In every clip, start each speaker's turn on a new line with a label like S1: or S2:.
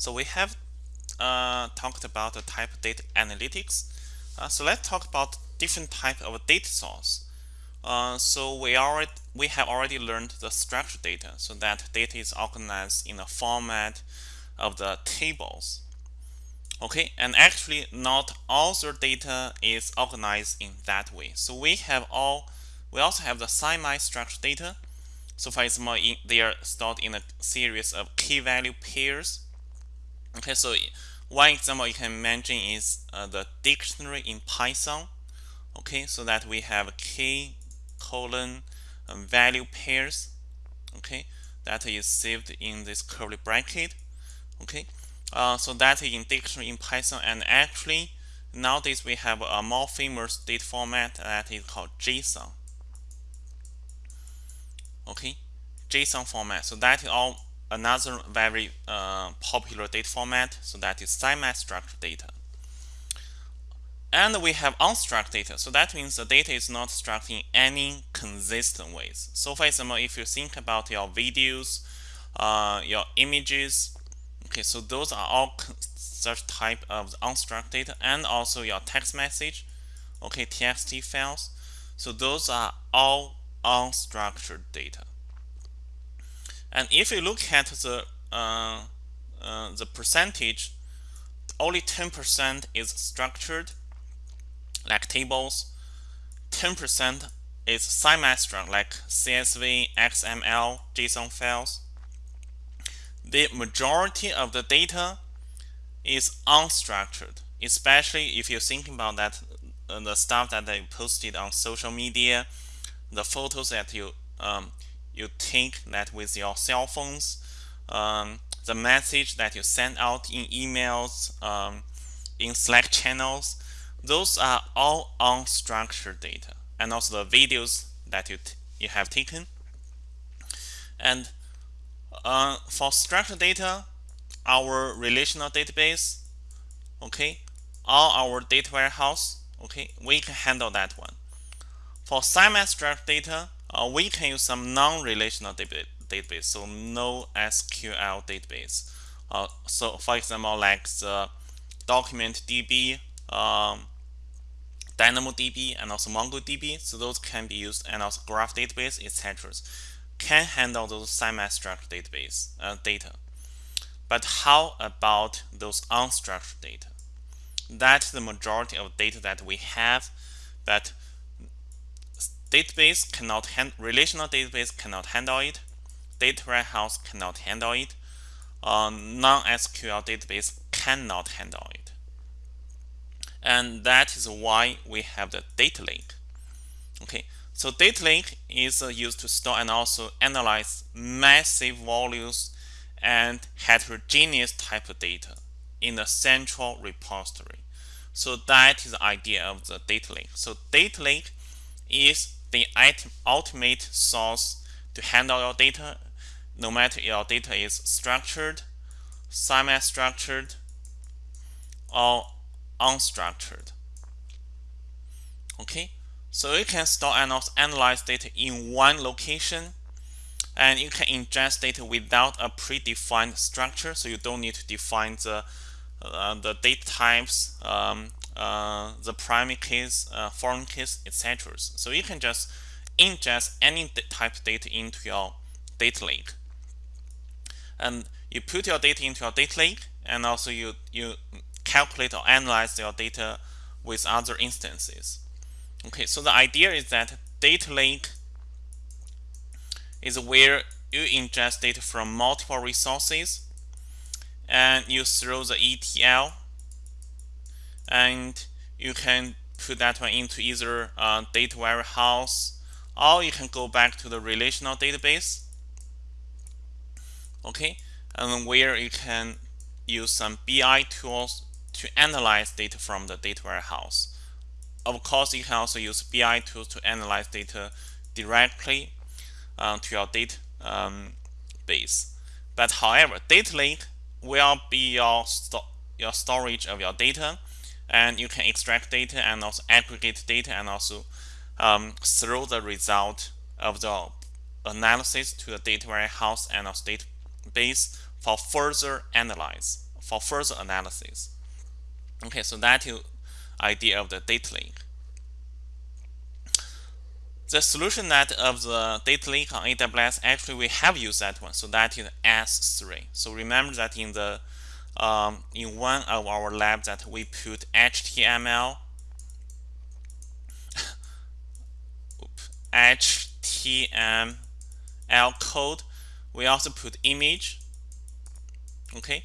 S1: So we have uh, talked about the type of data analytics. Uh, so let's talk about different type of data source. Uh, so we already we have already learned the structured data. So that data is organized in the format of the tables. Okay, and actually not all the data is organized in that way. So we have all we also have the semi-structured data. So for example, in, they are stored in a series of key value pairs. Okay, so one example you can imagine is uh, the dictionary in Python. Okay, so that we have key colon um, value pairs. Okay, that is saved in this curly bracket. Okay, uh, so that is in dictionary in Python, and actually nowadays we have a more famous data format that is called JSON. Okay, JSON format. So that is all another very uh, popular data format. So that is semi-structured data. And we have unstructured data. So that means the data is not structured in any consistent ways. So for example, if you think about your videos, uh, your images, okay, so those are all such type of unstructured data and also your text message, okay, TXT files. So those are all unstructured data. And if you look at the uh, uh, the percentage, only 10% is structured, like tables. 10% is semi-structured, like CSV, XML, JSON files. The majority of the data is unstructured, especially if you're thinking about that uh, the stuff that they posted on social media, the photos that you um, you take that with your cell phones, um, the message that you send out in emails, um, in Slack channels, those are all unstructured data, and also the videos that you you have taken. And uh, for structured data, our relational database, okay, or our data warehouse, okay, we can handle that one. For semi-structured data, we can use some non-relational database, so no SQL database. Uh, so for example, like the document DB, um, DynamoDB, and also MongoDB. So those can be used, and also Graph database, etc. Can handle those semi-structured database uh, data. But how about those unstructured data? That's the majority of data that we have, but database cannot handle relational database cannot handle it. Data warehouse cannot handle it. Uh, non-SQL database cannot handle it. And that is why we have the data lake. Okay so data lake is uh, used to store and also analyze massive volumes and heterogeneous type of data in a central repository. So that is the idea of the data lake. So data lake is the ultimate source to handle your data, no matter your data is structured, semi-structured, or unstructured. Okay, so you can store and analyze data in one location, and you can ingest data without a predefined structure, so you don't need to define the uh, the data types um, uh, the primary keys, uh, foreign keys, etc. So you can just ingest any type of data into your data lake. And you put your data into your data lake, and also you, you calculate or analyze your data with other instances. Okay, so the idea is that data lake is where you ingest data from multiple resources and you throw the ETL and you can put that one into either data warehouse or you can go back to the relational database. Okay? And where you can use some BI tools to analyze data from the data warehouse. Of course you can also use BI tools to analyze data directly uh, to your data um, base. But however data lake will be your, sto your storage of your data and you can extract data and also aggregate data and also um, throw the result of the analysis to the data warehouse and also database for further analyze for further analysis. Okay, so that is idea of the data lake. The solution that of the data lake on AWS, actually we have used that one. So that is S3. So remember that in the um, in one of our labs that we put HTML HTML code. We also put image, okay,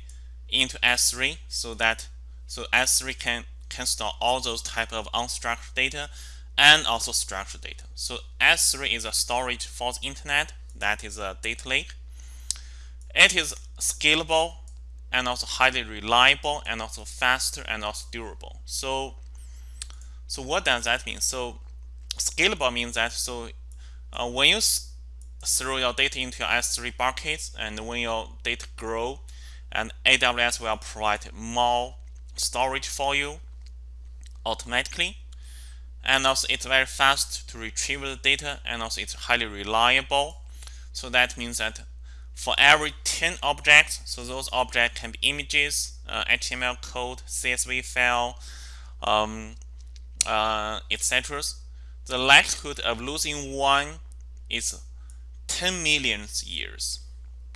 S1: into S3 so that so S3 can can store all those type of unstructured data and also structured data. So S3 is a storage for the internet. That is a data lake. It is scalable and also highly reliable and also faster and also durable. So so what does that mean? So scalable means that so uh, when you throw your data into your S3 buckets and when your data grow and AWS will provide more storage for you automatically and also it's very fast to retrieve the data and also it's highly reliable so that means that for every 10 objects so those objects can be images uh, HTML code CSV file um, uh, etc the likelihood of losing one is 10 million years.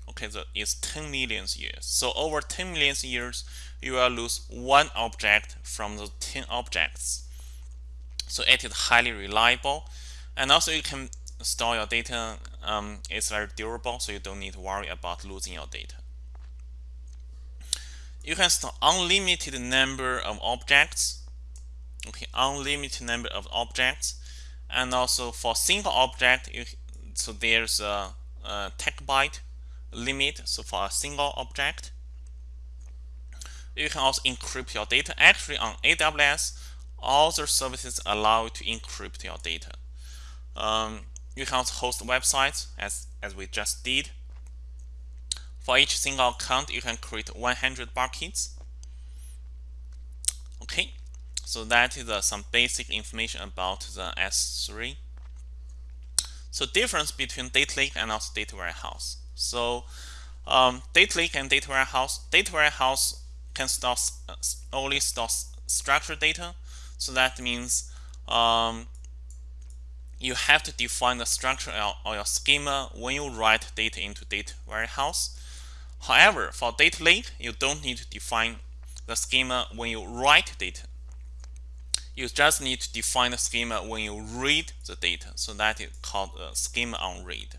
S1: Okay so it's 10 million years. So over 10 million years you will lose one object from the 10 objects. So it is highly reliable. And also you can store your data um, it's very durable so you don't need to worry about losing your data. You can store unlimited number of objects. Okay unlimited number of objects. And also for single object you, so there's a, a byte limit so for a single object. You can also encrypt your data. Actually on AWS all the services allow you to encrypt your data. Um, you can also host websites as as we just did for each single account you can create 100 buckets okay so that is uh, some basic information about the S3. So difference between data lake and also data warehouse. So um, data lake and data warehouse. Data warehouse can store uh, only store structured data. So that means um, you have to define the structure or your schema when you write data into data warehouse. However, for data lake, you don't need to define the schema when you write data you just need to define the schema when you read the data. So that is called a schema on read.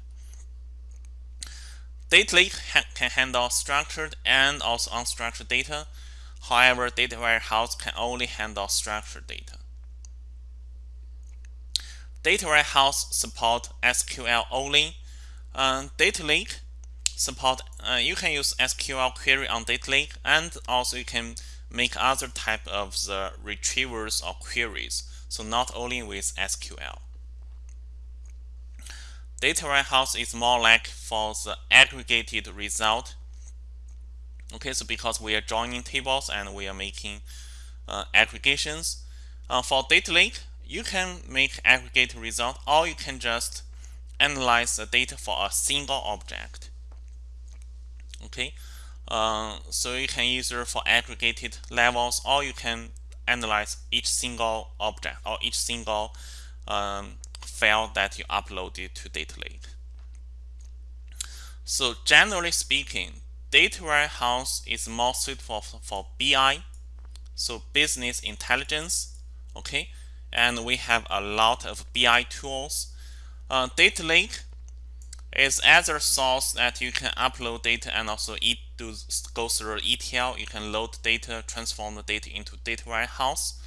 S1: Data lake ha can handle structured and also unstructured data. However, data warehouse can only handle structured data. Data warehouse support SQL only. Uh, data lake support uh, you can use SQL query on data lake and also you can make other type of the retrievers or queries. So not only with SQL. Data warehouse is more like for the aggregated result. Okay, so because we are joining tables and we are making uh, aggregations. Uh, for data lake, you can make aggregate result or you can just analyze the data for a single object. Okay, uh, so you can use it for aggregated levels or you can analyze each single object or each single um, file that you uploaded to data lake. So generally speaking, data warehouse is more suitable for, for BI, so business intelligence, okay? And we have a lot of BI tools. Uh, data lake is other source that you can upload data and also it do go through ETL. You can load data, transform the data into data warehouse.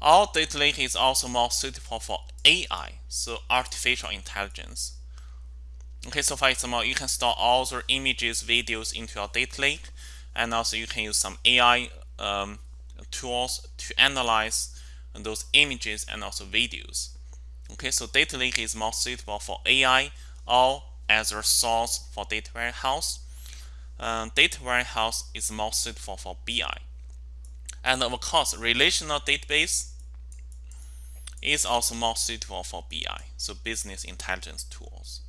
S1: Our data lake is also more suitable for AI, so artificial intelligence. Okay, so for example, you can store all the images, videos into your data lake, and also you can use some AI um, tools to analyze those images and also videos. Okay, so data lake is more suitable for AI or as a source for data warehouse. Uh, data warehouse is more suitable for BI. And of course, relational database is also more suitable for BI, so business intelligence tools.